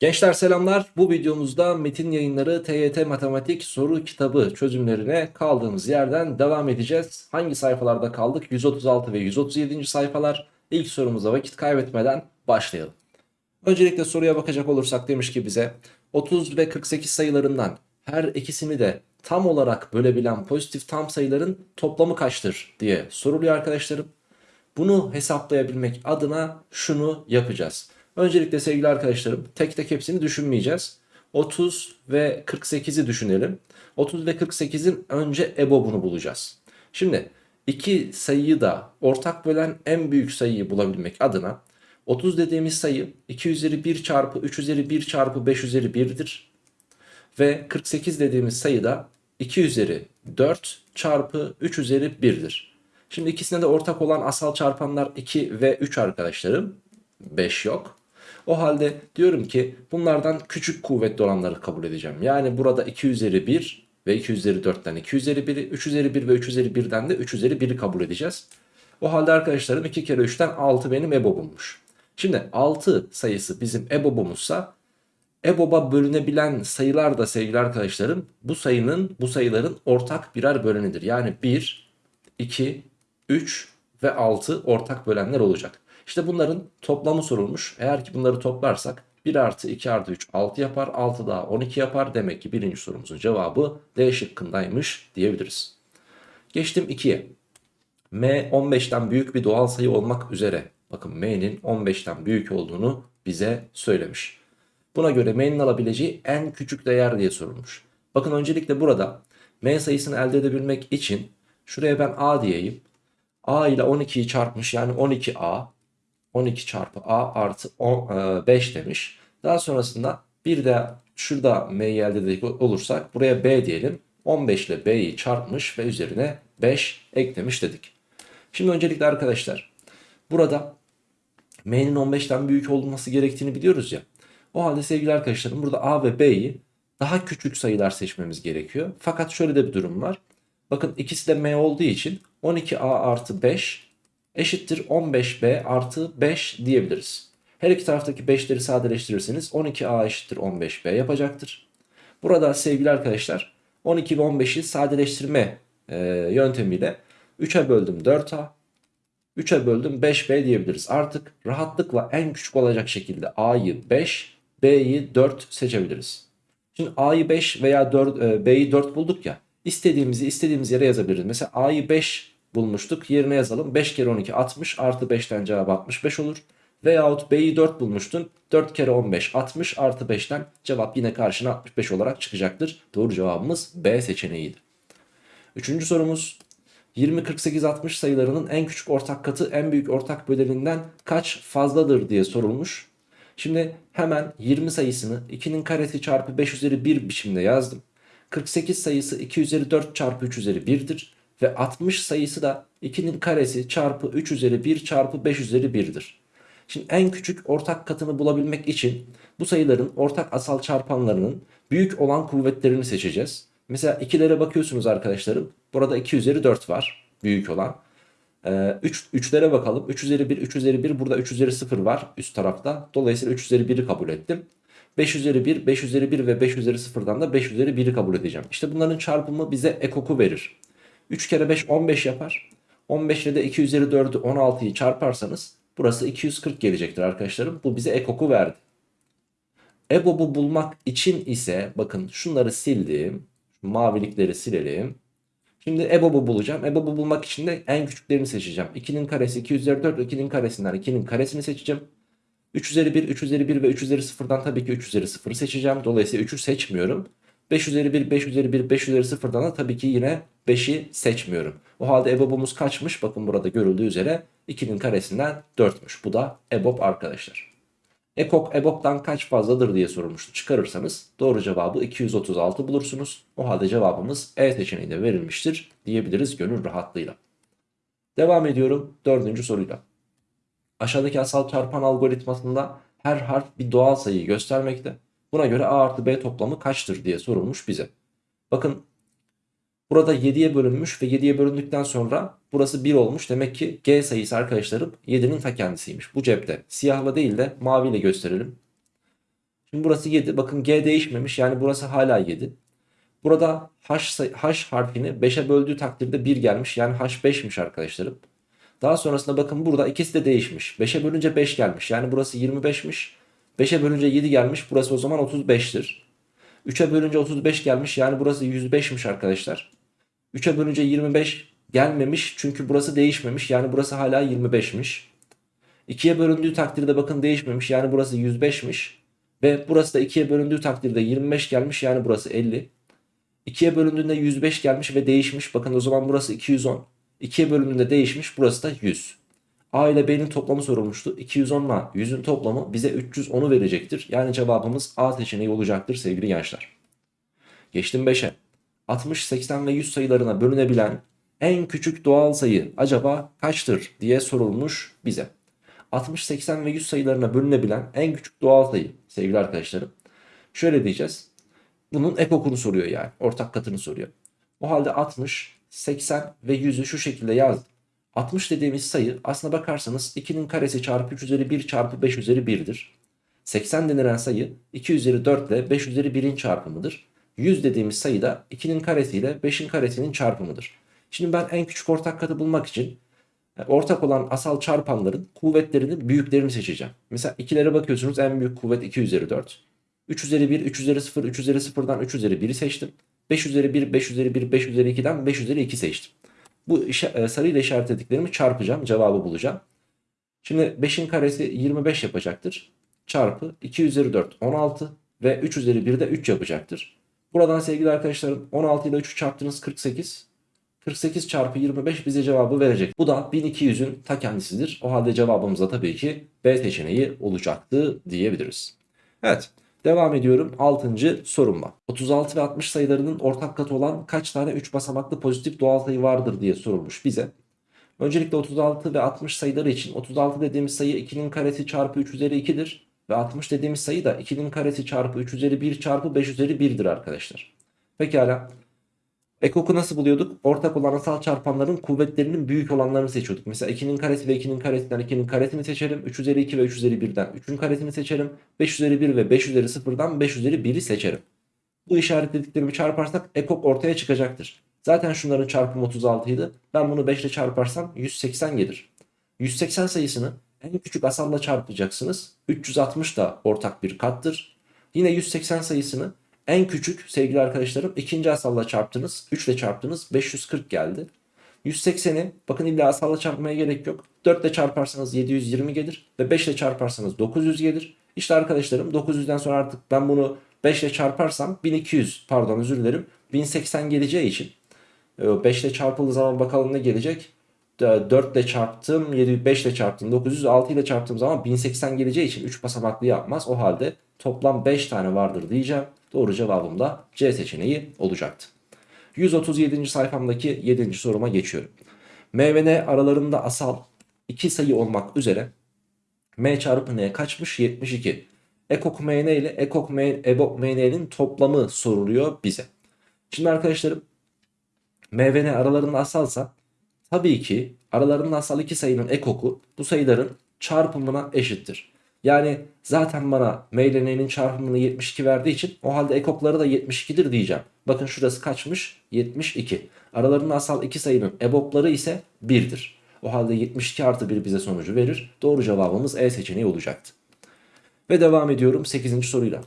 Gençler selamlar. Bu videomuzda Metin Yayınları TYT Matematik soru kitabı çözümlerine kaldığımız yerden devam edeceğiz. Hangi sayfalarda kaldık? 136 ve 137. sayfalar. İlk sorumuza vakit kaybetmeden başlayalım. Öncelikle soruya bakacak olursak demiş ki bize 30 ve 48 sayılarından her ikisini de tam olarak bölebilen pozitif tam sayıların toplamı kaçtır diye soruluyor arkadaşlarım. Bunu hesaplayabilmek adına şunu yapacağız. Öncelikle sevgili arkadaşlarım tek tek hepsini düşünmeyeceğiz. 30 ve 48'i düşünelim. 30 ve 48'in önce EBOB'unu bulacağız. Şimdi iki sayıyı da ortak bölen en büyük sayıyı bulabilmek adına 30 dediğimiz sayı 2 üzeri 1 çarpı 3 üzeri 1 çarpı 5 üzeri 1'dir. Ve 48 dediğimiz sayı da 2 üzeri 4 çarpı 3 üzeri 1'dir. Şimdi ikisine de ortak olan asal çarpanlar 2 ve 3 arkadaşlarım. 5 yok. O halde diyorum ki bunlardan küçük kuvvetli olanları kabul edeceğim. Yani burada 2 üzeri 1 ve 2 üzeri 4'ten 2 üzeri 1'i, 3 üzeri 1 ve 3 üzeri 1'den de 3 üzeri 1'i kabul edeceğiz. O halde arkadaşlarım 2 kere 3'ten 6 benim EBOB'ummuş. Şimdi 6 sayısı bizim EBOB'umuzsa EBOB'a bölünebilen sayılar da sevgili arkadaşlarım bu sayının bu sayıların ortak birer bölenidir. Yani 1, 2, 3 ve 6 ortak bölenler olacak. İşte bunların toplamı sorulmuş. Eğer ki bunları toplarsak 1 artı 2 artı 3 6 yapar. 6 daha 12 yapar. Demek ki birinci sorumuzun cevabı D şıkkındaymış diyebiliriz. Geçtim 2'ye. M 15'ten büyük bir doğal sayı olmak üzere. Bakın M'nin 15'ten büyük olduğunu bize söylemiş. Buna göre M'nin alabileceği en küçük değer diye sorulmuş. Bakın öncelikle burada M sayısını elde edebilmek için şuraya ben A diyeyim. A ile 12'yi çarpmış yani 12A 12 çarpı a artı 10, 5 e, demiş. Daha sonrasında bir de şurada m'yi elde edecek olursak buraya b diyelim. 15 ile b'yi çarpmış ve üzerine 5 eklemiş dedik. Şimdi öncelikle arkadaşlar burada m'nin 15'ten büyük olması gerektiğini biliyoruz ya. O halde sevgili arkadaşlarım burada a ve b'yi daha küçük sayılar seçmemiz gerekiyor. Fakat şöyle de bir durum var. Bakın ikisi de m olduğu için 12a artı 5 eşittir 15b artı 5 diyebiliriz. Her iki taraftaki 5'leri sadeleştirirseniz 12a eşittir 15b yapacaktır. Burada sevgili arkadaşlar 12 ve 15'i sadeleştirme e, yöntemiyle 3'e böldüm 4a, 3'e böldüm 5b diyebiliriz. Artık rahatlıkla en küçük olacak şekilde a'yı 5, b'yi 4 seçebiliriz. Şimdi a'yı 5 veya 4, e, b'yi 4 bulduk ya. İstediğimizi istediğimiz yere yazabiliriz. Mesela a'yı 5 bulmuştuk. Yerine yazalım. 5 kere 12 60 artı 5'ten cevap 65 olur. Veyahut B'yi 4 bulmuştun. 4 kere 15 60 artı 5'ten cevap yine karşına 65 olarak çıkacaktır. Doğru cevabımız B seçeneğiydi. Üçüncü sorumuz 20, 48, 60 sayılarının en küçük ortak katı en büyük ortak böleninden kaç fazladır diye sorulmuş. Şimdi hemen 20 sayısını 2'nin karesi çarpı 5 üzeri 1 biçimde yazdım. 48 sayısı 2 üzeri 4 çarpı 3 üzeri 1'dir. Ve 60 sayısı da 2'nin karesi çarpı 3 üzeri 1 çarpı 5 üzeri 1'dir. Şimdi en küçük ortak katını bulabilmek için bu sayıların ortak asal çarpanlarının büyük olan kuvvetlerini seçeceğiz. Mesela ikilere bakıyorsunuz arkadaşlarım. Burada 2 üzeri 4 var büyük olan. Ee, 3, 3'lere bakalım. 3 üzeri 1, 3 üzeri 1 burada 3 üzeri 0 var üst tarafta. Dolayısıyla 3 üzeri 1'i kabul ettim. 5 üzeri 1, 5 üzeri 1 ve 5 üzeri 0'dan da 5 üzeri 1'i kabul edeceğim. İşte bunların çarpımı bize ekoku verir. 3 kere 5 15 yapar. 15 ile de 2 üzeri 4'ü 16'yı çarparsanız burası 240 gelecektir arkadaşlarım. Bu bize ekoku verdi. EBOB'u bulmak için ise bakın şunları sildim. Mavilikleri silelim. Şimdi EBOB'u bulacağım. EBOB'u bulmak için de en küçüklerini seçeceğim. 2'nin karesi 2 üzeri 4 2'nin karesinden 2'nin karesini seçeceğim. 3 üzeri 1, 3 üzeri 1 ve 3 üzeri 0'dan tabii ki 3 üzeri 0'ı seçeceğim. Dolayısıyla 3'ü seçmiyorum. 5 üzeri 1, 5 üzeri 1, 5 üzeri 0'dan da tabii ki yine 5'i seçmiyorum. O halde EBOB'umuz kaçmış? Bakın burada görüldüğü üzere 2'nin karesinden 4'müş. Bu da EBOB arkadaşlar. EKOK EBOB'dan kaç fazladır diye sorulmuştu. Çıkarırsanız doğru cevabı 236 bulursunuz. O halde cevabımız E seçeneğinde verilmiştir diyebiliriz gönül rahatlığıyla. Devam ediyorum dördüncü soruyla. Aşağıdaki asal çarpan algoritmasında her harf bir doğal sayıyı göstermekte. Buna göre A artı B toplamı kaçtır diye sorulmuş bize. Bakın burada 7'ye bölünmüş ve 7'ye bölündükten sonra burası 1 olmuş. Demek ki G sayısı arkadaşlarım 7'nin ta kendisiymiş. Bu cepte siyahla değil de maviyle gösterelim. Şimdi burası 7. Bakın G değişmemiş. Yani burası hala 7. Burada H, H harfini 5'e böldüğü takdirde 1 gelmiş. Yani H 5'miş arkadaşlarım. Daha sonrasında bakın burada ikisi de değişmiş. 5'e bölünce 5 gelmiş. Yani burası 25'miş. 5'e bölünce 7 gelmiş. Burası o zaman 35'tir. 3'e bölünce 35 gelmiş. Yani burası 105'miş arkadaşlar. 3'e bölünce 25 gelmemiş. Çünkü burası değişmemiş. Yani burası hala 25'miş. 2'ye bölündüğü takdirde bakın değişmemiş. Yani burası 105'miş. Ve burası da 2'ye bölündüğü takdirde 25 gelmiş. Yani burası 50. 2'ye bölündüğünde 105 gelmiş ve değişmiş. Bakın o zaman burası 210. 2'ye bölündüğünde değişmiş. Burası da 100. A ile B'nin toplamı sorulmuştu. 210 ile 100'ün toplamı bize 310'u verecektir. Yani cevabımız A seçeneği olacaktır sevgili gençler. Geçtim 5'e. 60, 80 ve 100 sayılarına bölünebilen en küçük doğal sayı acaba kaçtır diye sorulmuş bize. 60, 80 ve 100 sayılarına bölünebilen en küçük doğal sayı sevgili arkadaşlarım. Şöyle diyeceğiz. Bunun ekokunu soruyor yani. Ortak katını soruyor. O halde 60, 80 ve 100'ü şu şekilde yazdım. 60 dediğimiz sayı aslına bakarsanız 2'nin karesi çarpı 3 üzeri 1 çarpı 5 üzeri 1'dir. 80 denilen sayı 2 üzeri 4 ile 5 üzeri 1'in çarpımıdır. 100 dediğimiz sayı da 2'nin karesi ile 5'in karesinin çarpımıdır. Şimdi ben en küçük ortak katı bulmak için e, ortak olan asal çarpanların kuvvetlerinin büyüklerini seçeceğim. Mesela ikilere bakıyorsunuz en büyük kuvvet 2 üzeri 4. 3 üzeri 1, 3 üzeri 0, 3 üzeri 0'dan 3 üzeri 1'i seçtim. 5 üzeri 1, 5 üzeri 1, 5 üzeri 2'den 5 üzeri 2 seçtim. Bu e, sarıyla işaretlediklerimi çarpacağım. Cevabı bulacağım. Şimdi 5'in karesi 25 yapacaktır. Çarpı 2 üzeri 4 16 ve 3 üzeri 1 de 3 yapacaktır. Buradan sevgili arkadaşlarım 16 ile 3'ü çarptınız 48. 48 çarpı 25 bize cevabı verecek. Bu da 1200'ün ta kendisidir. O halde cevabımız da tabii ki B seçeneği olacaktı diyebiliriz. Evet. Devam ediyorum 6. sorumla. 36 ve 60 sayılarının ortak katı olan kaç tane 3 basamaklı pozitif doğal sayı vardır diye sorulmuş bize. Öncelikle 36 ve 60 sayıları için 36 dediğimiz sayı 2'nin karesi çarpı 3 üzeri 2'dir. Ve 60 dediğimiz sayı da 2'nin karesi çarpı 3 üzeri 1 çarpı 5 üzeri 1'dir arkadaşlar. Pekala. Ekoku nasıl buluyorduk? Ortak olan asal çarpanların kuvvetlerinin büyük olanlarını seçiyorduk. Mesela 2'nin karesi ve 2'nin karesinden 2'nin karesini seçerim. 3 üzeri 2 ve 3 üzeri 1'den 3'ün karesini seçerim. 5 üzeri 1 ve 5 üzeri 0'dan 5 üzeri 1'i seçerim. Bu işaretlediklerimi çarparsak ekok ortaya çıkacaktır. Zaten şunların çarpımı 36 idi. Ben bunu 5 ile çarparsam 180 gelir. 180 sayısını en küçük asalla çarpacaksınız. 360 da ortak bir kattır. Yine 180 sayısını en küçük sevgili arkadaşlarım ikinci asalla çarptınız. 3 ile çarptınız 540 geldi. 180'i bakın illa asalla çarpmaya gerek yok. 4 ile çarparsanız 720 gelir ve 5 ile çarparsanız 900 gelir. İşte arkadaşlarım 900'den sonra artık ben bunu 5 ile çarparsam 1200 pardon özür dilerim 1080 geleceği için 5 ile çarpıldığı zaman bakalım ne gelecek. 4 ile çarptım, 7, 5 ile çarptım, 900, 6 ile çarptığım zaman 1080 geleceği için 3 basamaklı yapmaz. O halde toplam 5 tane vardır diyeceğim. Doğru cevabım da C seçeneği olacaktı. 137. sayfamdaki 7. soruma geçiyorum. M ve N aralarında asal iki sayı olmak üzere M çarpı N kaçmış? 72. Ekok MN ile Ekok MN'nin toplamı soruluyor bize. Şimdi arkadaşlarım M ve N aralarında asalsa tabii ki aralarında asal iki sayının ekoku bu sayıların çarpımına eşittir. Yani zaten bana M ile N'nin çarpımını 72 verdiği için o halde ekokları da 72'dir diyeceğim. Bakın şurası kaçmış? 72. Aralarında asal iki sayının ebokları ise 1'dir. O halde 72 artı 1 bize sonucu verir. Doğru cevabımız E seçeneği olacaktı. Ve devam ediyorum 8. soruyla.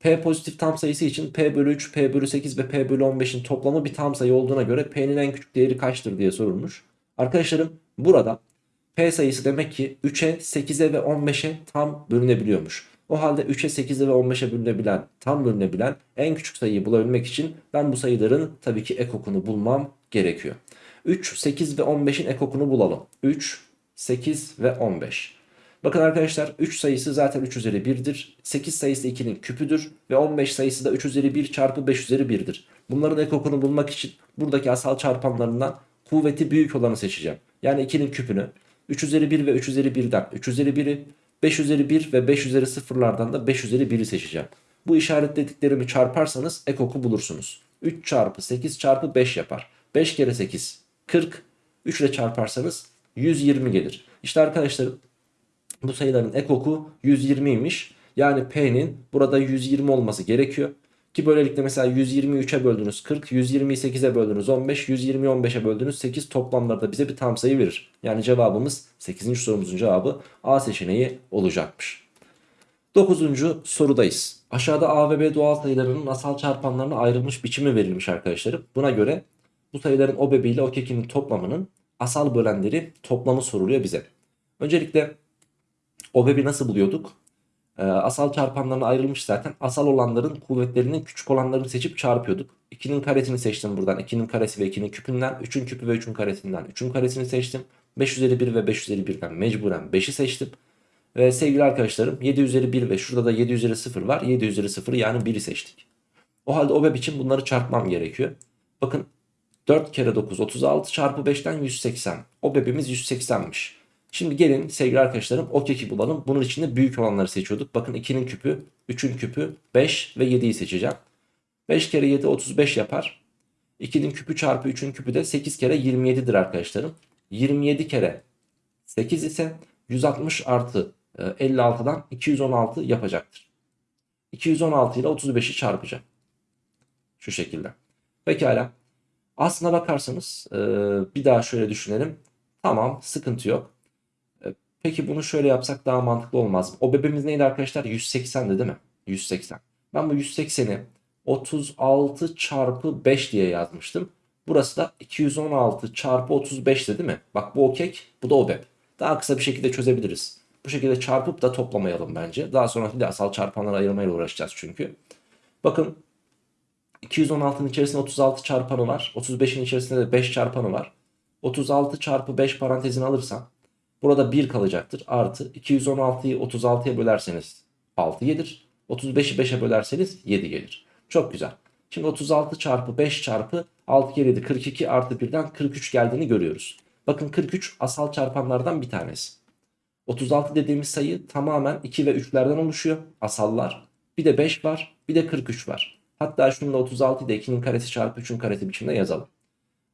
P pozitif tam sayısı için P bölü 3, P bölü 8 ve P bölü 15'in toplamı bir tam sayı olduğuna göre P'nin en küçük değeri kaçtır diye sorulmuş. Arkadaşlarım burada P sayısı demek ki 3'e, 8'e ve 15'e tam bölünebiliyormuş. O halde 3'e, 8'e ve 15'e bölünebilen, tam bölünebilen en küçük sayıyı bulabilmek için ben bu sayıların tabii ki ekokunu bulmam gerekiyor. 3, 8 ve 15'in ekokunu bulalım. 3, 8 ve 15. Bakın arkadaşlar 3 sayısı zaten 3 üzeri 1'dir. 8 sayısı 2'nin küpüdür. Ve 15 sayısı da 3 üzeri 1 çarpı 5 üzeri 1'dir. Bunların ekokunu bulmak için buradaki asal çarpanlarından kuvveti büyük olanı seçeceğim. Yani 2'nin küpünü. 3 üzeri 1 ve 3 üzeri 1'den 3 üzeri 1'i 5 üzeri 1 ve 5 üzeri 0'lardan da 5 üzeri 1'i seçeceğim. Bu işaretlediklerimi çarparsanız ekoku bulursunuz. 3 çarpı 8 çarpı 5 yapar. 5 kere 8 40. 3 ile çarparsanız 120 gelir. İşte arkadaşlarım bu sayıların ekoku 120'ymiş. Yani P'nin burada 120 olması gerekiyor. Ki böylelikle mesela 123'e böldünüz 40, 128'e böldünüz 15, 120'yi 15'e böldünüz 8 toplamlarda bize bir tam sayı verir. Yani cevabımız 8. sorumuzun cevabı A seçeneği olacakmış. 9. sorudayız. Aşağıda A ve B doğal sayılarının asal çarpanlarına ayrılmış biçimi verilmiş arkadaşlarım. Buna göre bu sayıların o bebeğiyle o kekinin toplamının asal bölenleri toplamı soruluyor bize. Öncelikle o bebi nasıl buluyorduk? Ee, asal çarpanlarına ayrılmış zaten. Asal olanların kuvvetlerinin küçük olanlarını seçip çarpıyorduk. 2'nin karesini seçtim buradan. 2'nin karesi ve 2'nin küpünden. 3'ün küpü ve 3'ün karesinden. 3'ün karesini seçtim. 5 üzeri 1 ve 5 üzeri 1'den mecburen 5'i seçtim. Ve sevgili arkadaşlarım 7 üzeri 1 ve şurada da 7 üzeri 0 var. 7 üzeri 0 yani 1'i seçtik. O halde OBEB için bunları çarpmam gerekiyor. Bakın 4 kere 9 36 çarpı 5'ten 180. OBEB'imiz 180'miş. Şimdi gelin sevgili arkadaşlarım o keki bulalım. Bunun içinde büyük olanları seçiyorduk. Bakın 2'nin küpü, 3'ün küpü, 5 ve 7'yi seçeceğim. 5 kere 7 35 yapar. 2'nin küpü çarpı 3'ün küpü de 8 kere 27'dir arkadaşlarım. 27 kere 8 ise 160 artı 56'dan 216 yapacaktır. 216 ile 35'i çarpacağım. Şu şekilde. Pekala. Aslına bakarsanız e, bir daha şöyle düşünelim. Tamam sıkıntı yok. Peki bunu şöyle yapsak daha mantıklı olmaz mı? O bebeğimiz neydi arkadaşlar? 180'di değil mi? 180. Ben bu 180'i 36 çarpı 5 diye yazmıştım. Burası da 216 çarpı 35'ti değil mi? Bak bu o kek bu da o beb. Daha kısa bir şekilde çözebiliriz. Bu şekilde çarpıp da toplamayalım bence. Daha sonra bir de asal çarpanları ayırmayla uğraşacağız çünkü. Bakın 216'nın içerisinde 36 çarpanı var. 35'in içerisinde de 5 çarpanı var. 36 çarpı 5 parantezini alırsam burada 1 kalacaktır. Artı 216'yı 36'ya bölerseniz 6 gelir. 35'i 5'e bölerseniz 7 gelir. Çok güzel. Şimdi 36 çarpı 5 çarpı 6 kere 7 42 artı 1'den 43 geldiğini görüyoruz. Bakın 43 asal çarpanlardan bir tanesi. 36 dediğimiz sayı tamamen 2 ve 3'lerden oluşuyor. Asallar. Bir de 5 var. Bir de 43 var. Hatta şunu da 36'yı da 2'nin karesi çarpı 3'ün karesi biçimde yazalım.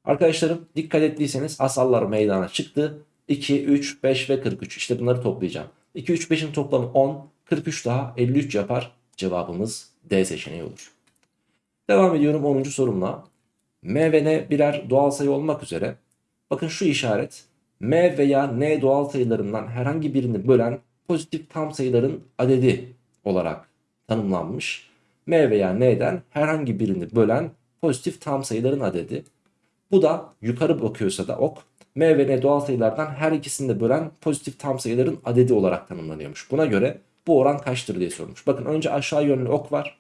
Arkadaşlarım dikkat ettiyseniz asallar meydana çıktı. 2, 3, 5 ve 43. İşte bunları toplayacağım. 2, 3, 5'in toplamı 10. 43 daha 53 yapar. Cevabımız D seçeneği olur. Devam ediyorum 10. sorumla. M ve N birer doğal sayı olmak üzere. Bakın şu işaret M veya N doğal sayılarından herhangi birini bölen pozitif tam sayıların adedi olarak tanımlanmış. M veya N'den herhangi birini bölen pozitif tam sayıların adedi. Bu da yukarı bakıyorsa da ok M ve N doğal sayılardan her ikisini de bölen pozitif tam sayıların adedi olarak tanımlanıyormuş. Buna göre bu oran kaçtır diye sormuş. Bakın önce aşağı yönlü ok var.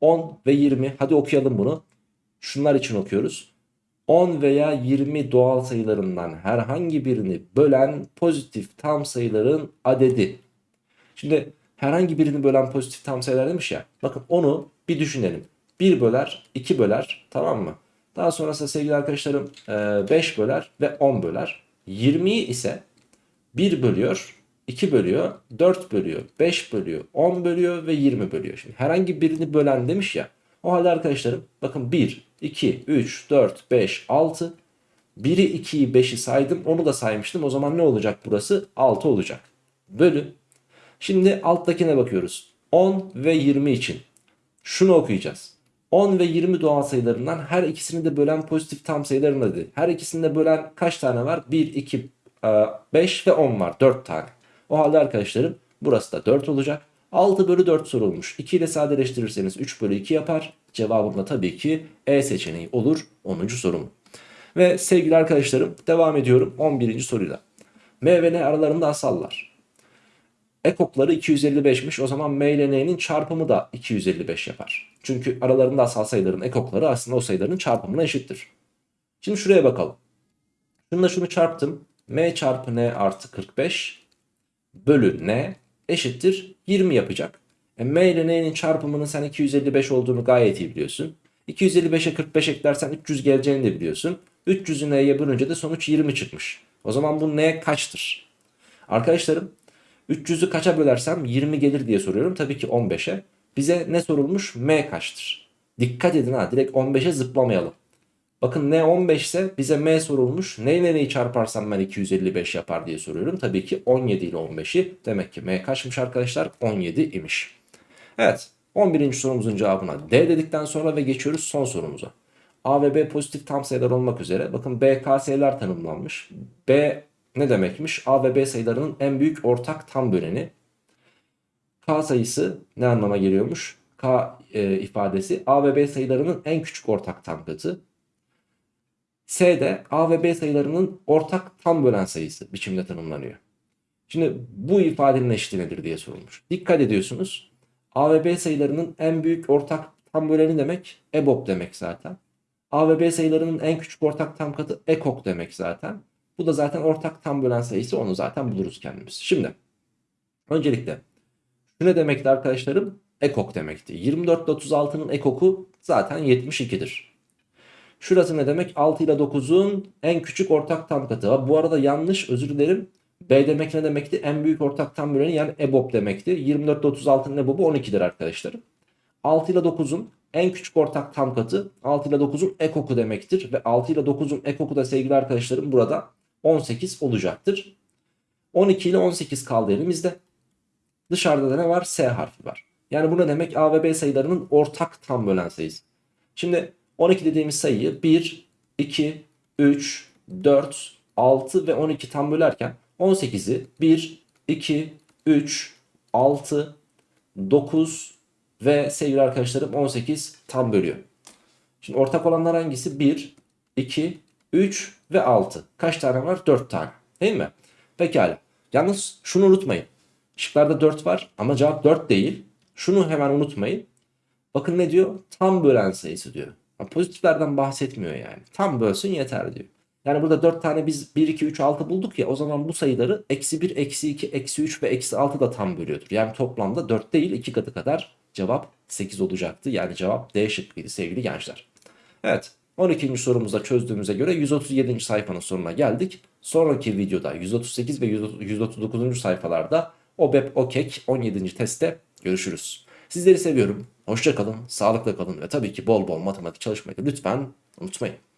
10 ve 20 hadi okuyalım bunu. Şunlar için okuyoruz. 10 veya 20 doğal sayılarından herhangi birini bölen pozitif tam sayıların adedi. Şimdi herhangi birini bölen pozitif tam sayılar demiş ya. Bakın onu bir düşünelim. 1 böler, 2 böler tamam mı? Daha sonrasında sevgili arkadaşlarım 5 böler ve 10 böler. 20'yi ise 1 bölüyor, 2 bölüyor, 4 bölüyor, 5 bölüyor, 10 bölüyor ve 20 bölüyor. Şimdi herhangi birini bölen demiş ya. O halde arkadaşlarım bakın 1, 2, 3, 4, 5, 6. 1'i 2'yi 5'i saydım onu da saymıştım. O zaman ne olacak burası? 6 olacak. Bölü. Şimdi alttakine bakıyoruz. 10 ve 20 için. Şunu okuyacağız. 10 ve 20 doğal sayılarından her ikisini de bölen pozitif tam sayıların adı. Her ikisini de bölen kaç tane var? 1, 2, 5 ve 10 var. 4 tane. O halde arkadaşlarım burası da 4 olacak. 6 bölü 4 sorulmuş. 2 ile sadeleştirirseniz 3 bölü 2 yapar. Cevabım da tabii ki E seçeneği olur 10. sorum. Ve sevgili arkadaşlarım devam ediyorum 11. soruyla. M ve N aralarında asallar. Ekokları 255'miş o zaman M ile N'nin çarpımı da 255 yapar. Çünkü aralarında asal sayıların ekokları aslında o sayıların çarpımına eşittir. Şimdi şuraya bakalım. Şununla şunu çarptım. M çarpı N artı 45 bölü N eşittir 20 yapacak. E, M ile N'nin çarpımının sen 255 olduğunu gayet iyi biliyorsun. 255'e 45 eklersen 300 geleceğini de biliyorsun. 300'ü N'ye bölünce de sonuç 20 çıkmış. O zaman bu N kaçtır? Arkadaşlarım 300'ü kaça bölersem 20 gelir diye soruyorum. Tabii ki 15'e. Bize ne sorulmuş? M kaçtır? Dikkat edin ha direkt 15'e zıplamayalım. Bakın n 15 ise bize m sorulmuş. Neyle neyi çarparsam ben 255 yapar diye soruyorum. Tabii ki 17 ile 15'i. Demek ki m kaçmış arkadaşlar? 17 imiş. Evet 11. sorumuzun cevabına D dedikten sonra ve geçiyoruz son sorumuza. A ve B pozitif tam sayılar olmak üzere. Bakın B KS'ler tanımlanmış. B ne demekmiş? A ve B sayılarının en büyük ortak tam böleni. K sayısı ne anlama geliyormuş? K e, ifadesi A ve B sayılarının en küçük ortak tam katı. S de A ve B sayılarının ortak tam bölen sayısı biçimde tanımlanıyor. Şimdi bu ifadenin eşitliği nedir diye sorulmuş. Dikkat ediyorsunuz. A ve B sayılarının en büyük ortak tam böleni demek EBOB demek zaten. A ve B sayılarının en küçük ortak tam katı EKOK demek zaten. Bu da zaten ortak tam bölen sayısı onu zaten buluruz kendimiz. Şimdi öncelikle şu ne demekti arkadaşlarım? EKOK demekti. 24 ile 36'nın EKOK'u zaten 72'dir. Şurası ne demek? 6 ile 9'un en küçük ortak tam katı. Bu arada yanlış özür dilerim. B demek ne demekti? En büyük ortak tam böleni yani EBOB demekti. 24 ile 36'nın EBOB'u 12'dir arkadaşlarım. 6 ile 9'un en küçük ortak tam katı 6 ile 9'un ekoku demektir. Ve 6 ile 9'un ekoku da sevgili arkadaşlarım burada 18 olacaktır. 12 ile 18 kaldı elimizde. Dışarıda da ne var? S harfi var. Yani bu ne demek? A ve B sayılarının ortak tam bölen sayısı. Şimdi 12 dediğimiz sayıyı 1, 2, 3, 4, 6 ve 12 tam bölerken 18'i 1, 2, 3, 6, 9 ve sevgili arkadaşlarım 18 tam bölüyor. Şimdi ortak olanlar hangisi? 1, 2, 3 ve 6. Kaç tane var? 4 tane. Değil mi? Pekala. Yalnız şunu unutmayın. Şıklarda 4 var ama cevap 4 değil. Şunu hemen unutmayın. Bakın ne diyor? Tam bölen sayısı diyor. Pozitiflerden bahsetmiyor yani. Tam bölsün yeter diyor. Yani burada 4 tane biz 1, 2, 3, 6 bulduk ya o zaman bu sayıları eksi 1, eksi 2, eksi 3 ve eksi 6 da tam bölüyordur. Yani toplamda 4 değil 2 katı kadar cevap 8 olacaktı. Yani cevap D şıkkıydı sevgili gençler. Evet 12. sorumuzda çözdüğümüze göre 137. sayfanın sonuna geldik. Sonraki videoda 138 ve 139. sayfalarda OBEP OKEK 17. testte görüşürüz. Sizleri seviyorum. Hoşça kalın, sağlıkla kalın ve tabii ki bol bol matematik çalışmayı lütfen unutmayın.